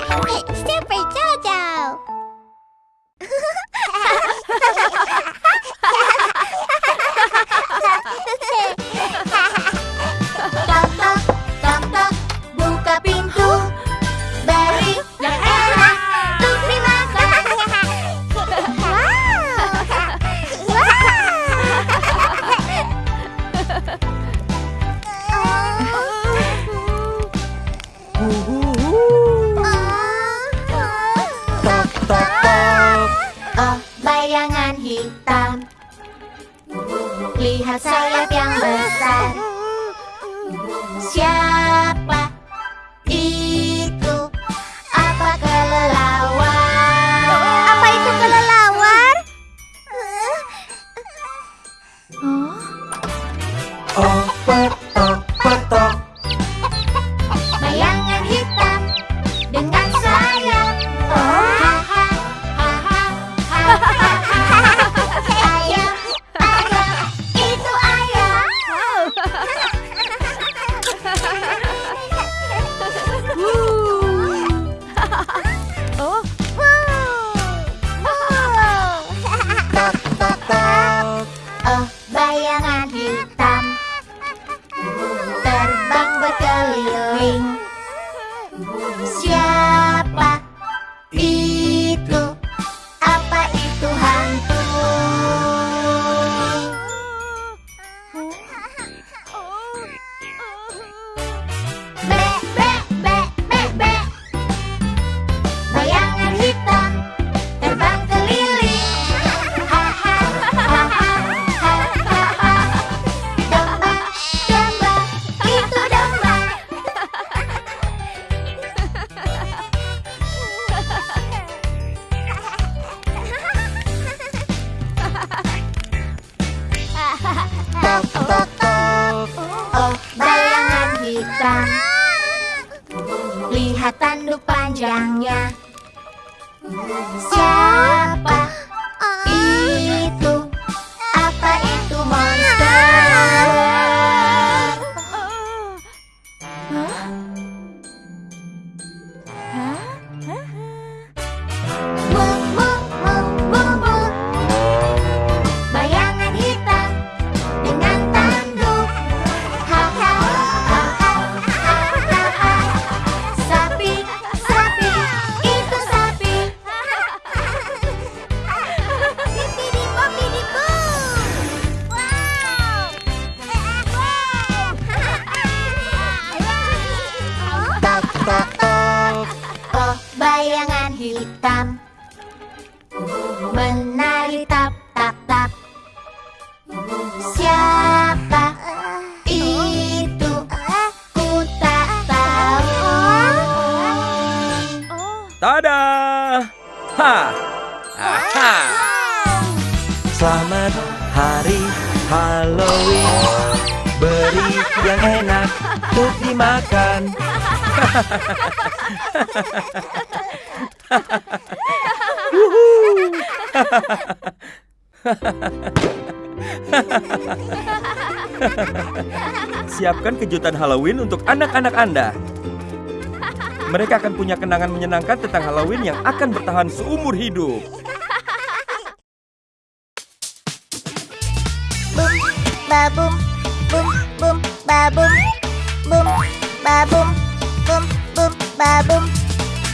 Super Jojo. sayap yang besar. Lihat tanduk panjangnya. Siapa Tok. Oh, bayangan hitam menari tap tap tap. Siapa itu? Ku tak tahu. Tada! Ha! Aha! Selamat hari Halloween. Beri yang enak untuk dimakan. Siapkan kejutan Halloween untuk anak-anak Anda. Mereka akan punya kenangan menyenangkan tentang Halloween yang akan bertahan seumur hidup. Bum, bum, bum, babum.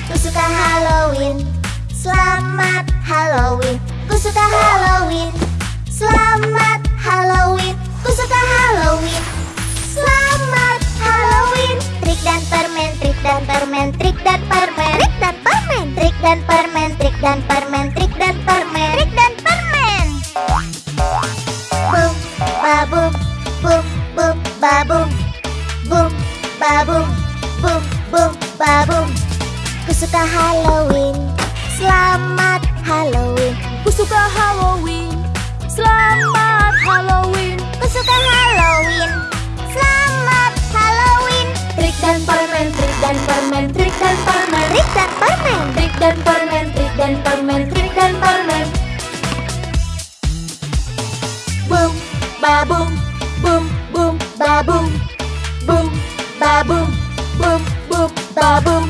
Ku suka Halloween. Selamat Halloween. Ku suka Halloween. Selamat Halloween. Ku suka Halloween. Selamat Halloween. Trik dan permen, trik dan permen, trik dan permen, trik dan permen, trik dan permen, trik dan permen, trik dan permen, trik dan permen. Bum, babum, bum, bum, babum, bum, babum, bum, bum, babum. Ku suka Halloween. Selamat Halloween. Ku suka Halloween. Selamat Halloween. Ku suka Halloween. Selamat Halloween. Trik dan permen, trik dan permen, trik dan permen, trik dan permen, trik dan permen, trik dan permen, trik dan permen. Boom, babum, boom, boom, babum, boom, babum, babum.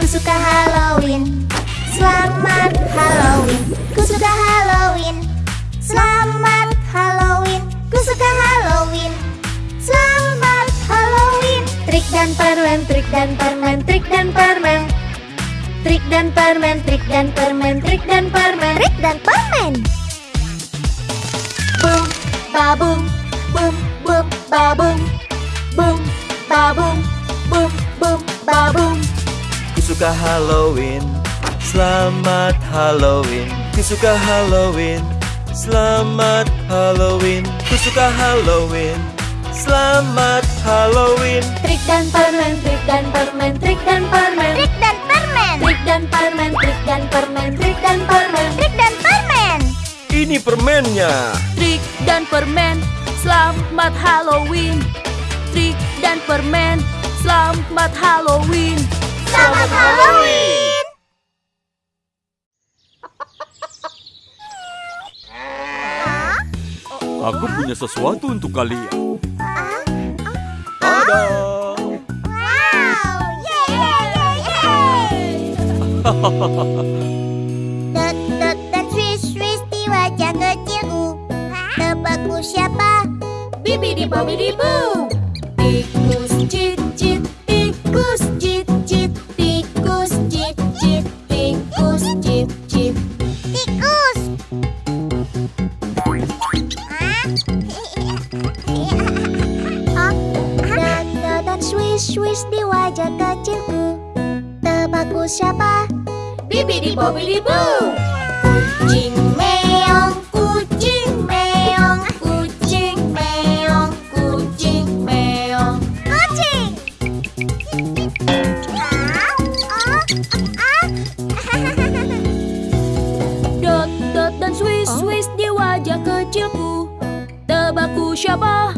Ku suka Halloween. Selamat Halloween, ku suka Halloween. Selamat Halloween, ku suka Halloween. Selamat Halloween. Trik dan permen, trik dan permen, trik dan permen. Trik dan permen, trik dan permen, trik dan permen. Trik dan permen. Boom, babum, boom, boom, babum. Boom, babum, boom, boom, babum. Ku suka Halloween Selamat Halloween Ku suka Halloween Selamat Halloween Ku suka Halloween Selamat Halloween Trik dan permen, trik dan permen, trik dan permen. Trik dan permen. Trik dan permen, trik dan permen, trik dan permen. Trik dan permen. Ini permennya. Trik dan permen, selamat Halloween. Trik dan permen, selamat Halloween. Selamat Halloween. Aku punya sesuatu untuk kalian. Yeay, yeay, yeay. Dot, dot, dan swish, swish di wajah kecilku. Tebakku siapa? Bibi di bobi di boo. Tebakku siapa? Bibi di bobi di boo. Kucing meong, kucing meong, kucing meong, kucing meong. Kucing. Dot dot dan swish swish di wajah kecilku. Tebakku siapa?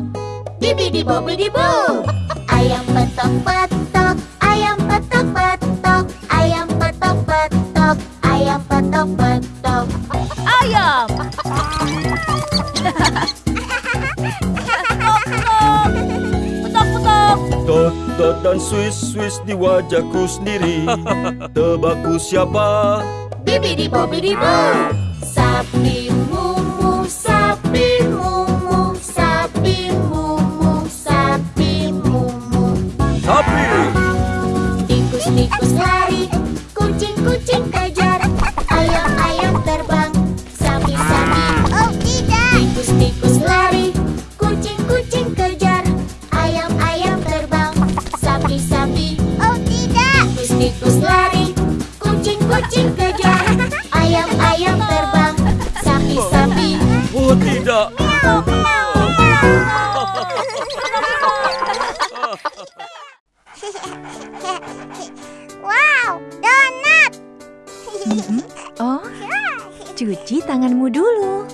Bibi di bobi di boo. Ayam petok petok, wajahku sendiri. Tebakku siapa? Bibi di bobi di boo. Sapi Oh, cuci tanganmu dulu.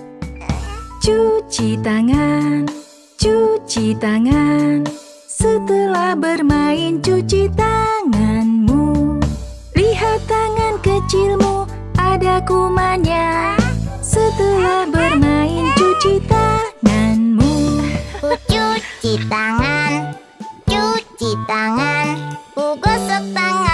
Cuci tangan, cuci tangan. Setelah bermain, cuci tanganmu. Lihat tangan kecilmu, ada kumannya. Setelah bermain, cuci tanganmu. Cuci tangan, cuci tangan. Ku gosok tanganku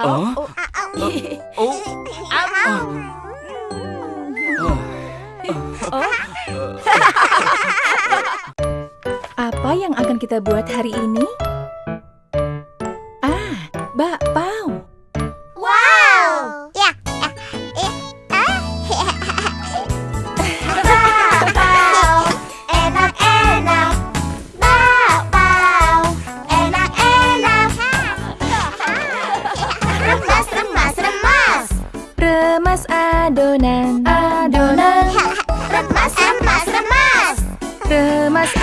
Oh, oh, oh, Apa yang akan kita buat hari ini? Adonan, adonan. Remas, remas, remas. Remas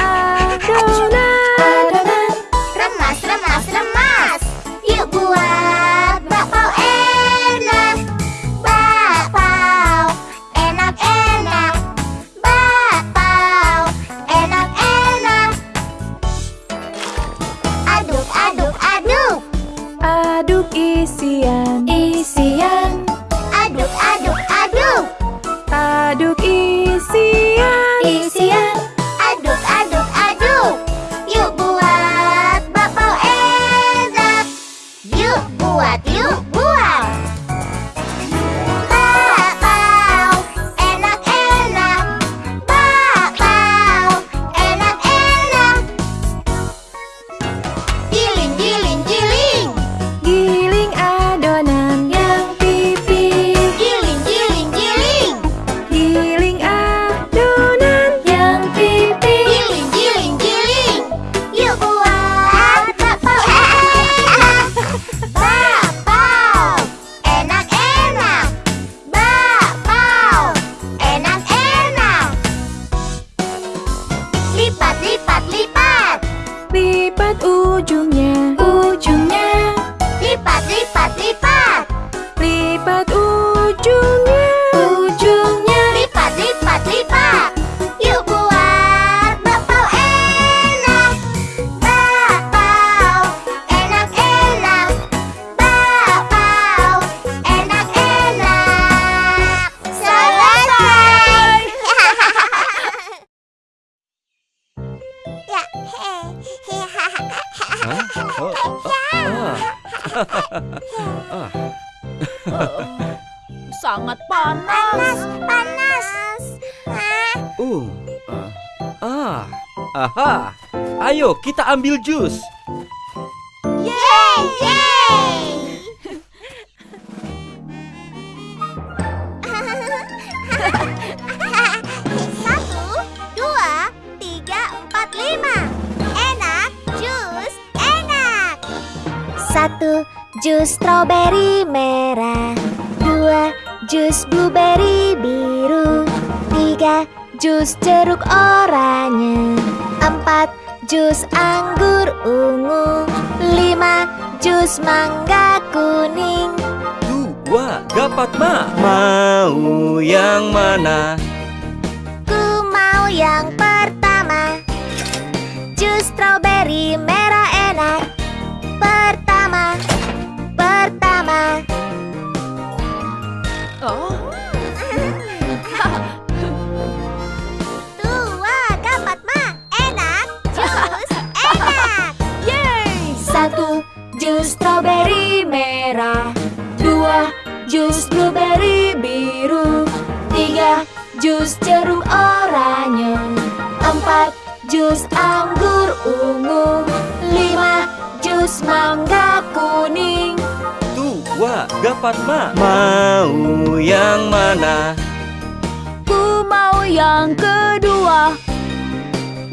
kita ambil jus. Yeay, yeay. Satu, dua, tiga, empat, lima. Enak, jus, enak. Satu jus strawberry merah Dua jus blueberry biru Tiga jus jeruk oranye Empat jus anggur ungu Lima jus mangga kuning. Dua, dapat ma. Mau yang mana? Ku mau yang pertama. Jus strawberry merah enak. Pertama Pertama. Oh, jus jeruk oranye Empat jus anggur ungu Lima jus mangga kuning Dua, dapat ma. Mau yang mana? Ku mau yang kedua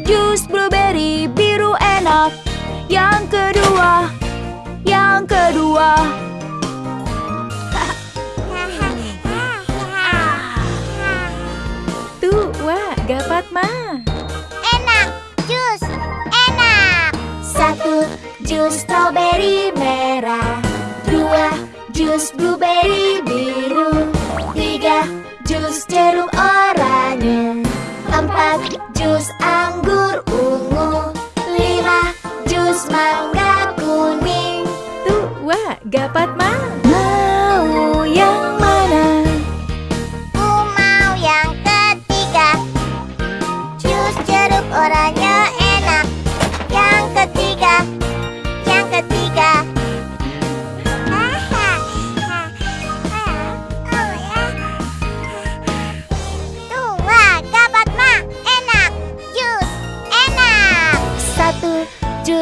Jus blueberry biru enak Yang kedua Yang kedua tua, dapat ma. Enak, jus, enak. Satu jus strawberry merah Dua jus blueberry biru Tiga, jus jeruk oranye Empat, jus anggur ungu Lima, jus mangga kuning Tua, Gapatma.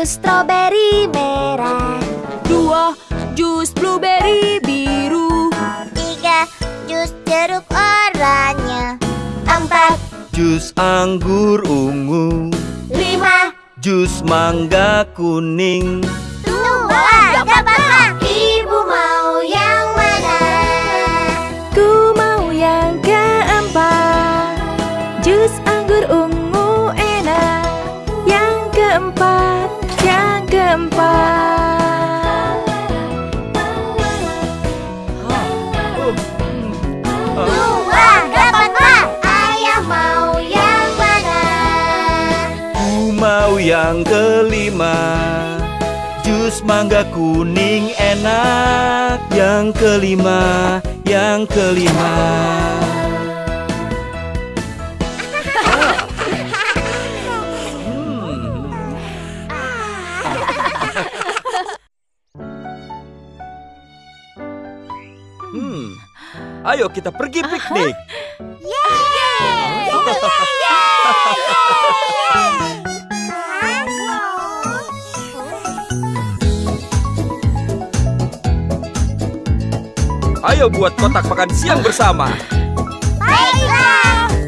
Jus strawberry merah. Dua, jus blueberry biru. Tiga, jus jeruk oranye. Empat, Jus anggur ungu. Lima, Jus mangga kuning. Tua, dapat mak Ibu yang kelima Jus mangga kuning enak. Yang kelima, yang kelima. Hmm. Ayo kita pergi piknik. Ayo buat kotak makan siang bersama.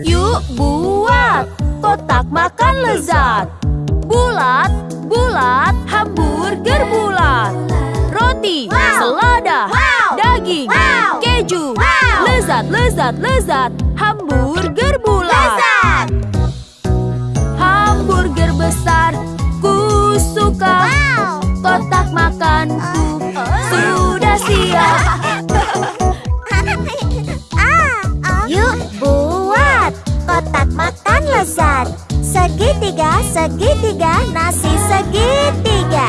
Yuk buat kotak makan lezat. Bulat, bulat, hamburger bulat. Roti, selada, daging, keju. Lezat, lezat, lezat, hamburger bulat. Hamburger besar, ku suka. Kotak makanku sudah siap Segitiga, segitiga, nasi segitiga.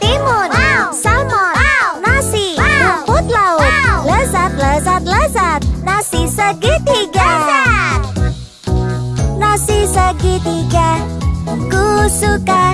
Timun, salmon, nasi, rumput laut. Lezat, lezat, lezat, nasi segitiga. Nasi segitiga, ku suka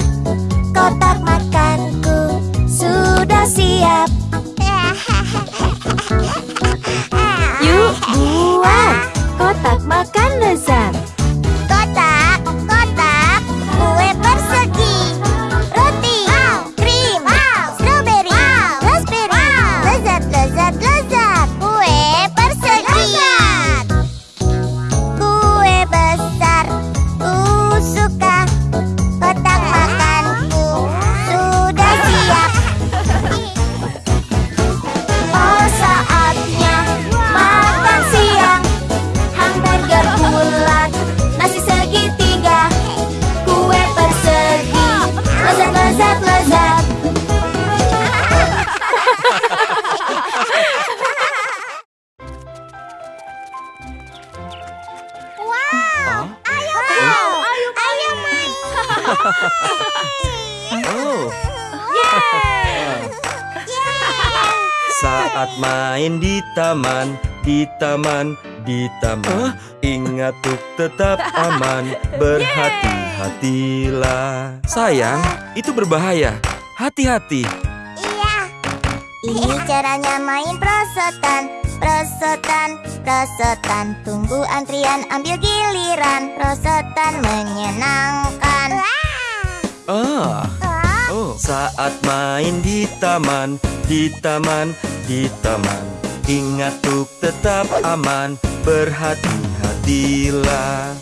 di taman, di taman. Ingat untuk tetap aman, berhati-hatilah Sayang, itu berbahaya. Hati-hati. Iya. Ini caranya main prosotan Prosotan, prosotan. Tunggu antrian ambil giliran. Prosotan menyenangkan. Ah, oh. Saat main di taman, di taman, di taman Ingat untuk tetap aman, berhati-hatilah.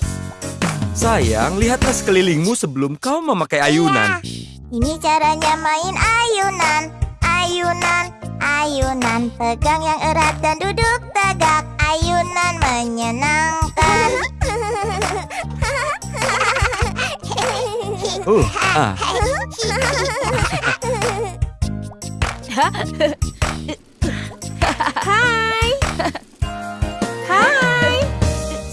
Sayang, lihatlah sekelilingmu sebelum kau memakai ayunan. Ini caranya main ayunan. Ayunan, ayunan Pegang yang erat dan duduk tegak. Ayunan menyenangkan. Uh, ah, Hai. Hai.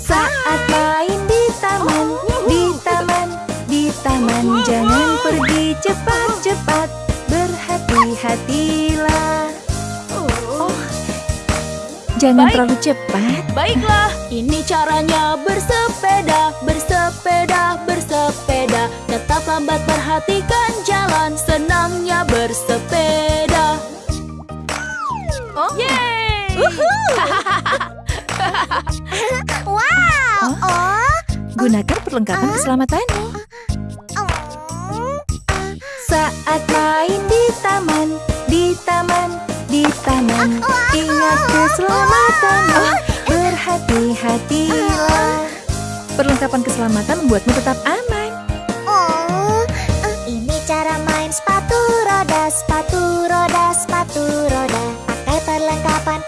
Saat main di taman, di taman, di taman jangan pergi cepat-cepat. Berhati-hatilah. Oh. Jangan Baik. terlalu cepat. Baiklah, ini caranya bersepeda, bersepeda, bersepeda. Tetap lambat perhatikan jalan, senangnya bersepeda. Oh, yeay! Wow. Oh. Gunakan perlengkapan keselamatanmu. Oh. Saat main di taman, di taman, di taman. Ingat keselamatanmu. Berhati-hatilah. Perlengkapan keselamatan membuatmu tetap aman.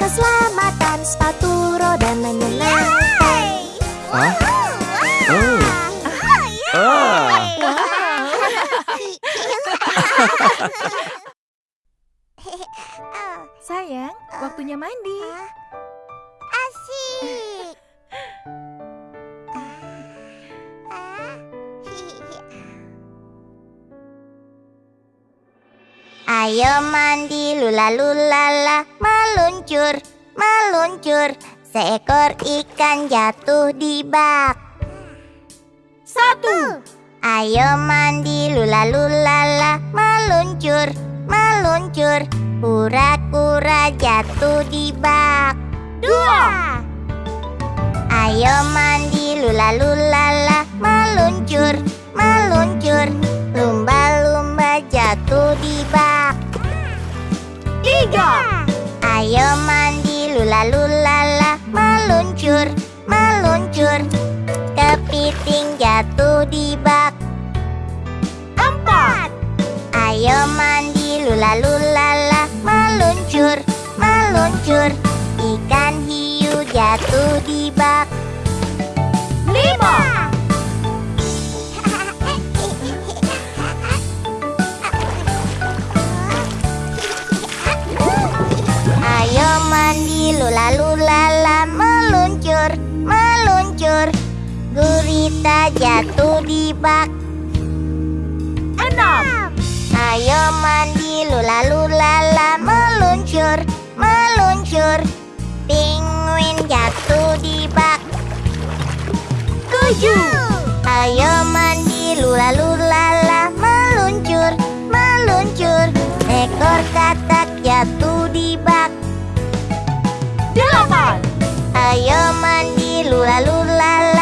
Keselamatan, sepatu roda menyenangkan. Ah? Oh. Ah. Sayang, waktunya mandi. Ayo mandi lula lula la meluncur meluncur. Seekor ikan jatuh di bak. Satu, Ayo mandi lula lula la meluncur meluncur. Kura-kura jatuh di bak. dua, Ayo mandi lula lula la meluncur meluncur. Lumba-lumba jatuh di bak. Tiga, Ayo mandi lula lula la meluncur. Meluncur kepiting jatuh di bak. empat, Ayo mandi lula lula la meluncur meluncur. Ikan hiu jatuh di bak. lima, mandi lula lula la meluncur meluncur penguin jatuh di bak. tujuh, Ayo mandi lula lula la meluncur meluncur ekor katak jatuh di bak. delapan, Ayo mandi lula lula